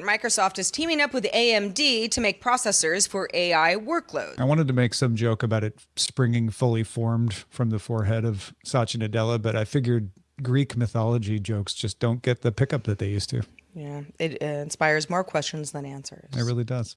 Microsoft is teaming up with AMD to make processors for AI workloads. I wanted to make some joke about it springing fully formed from the forehead of Satya Nadella, but I figured Greek mythology jokes just don't get the pickup that they used to. Yeah, it uh, inspires more questions than answers. It really does.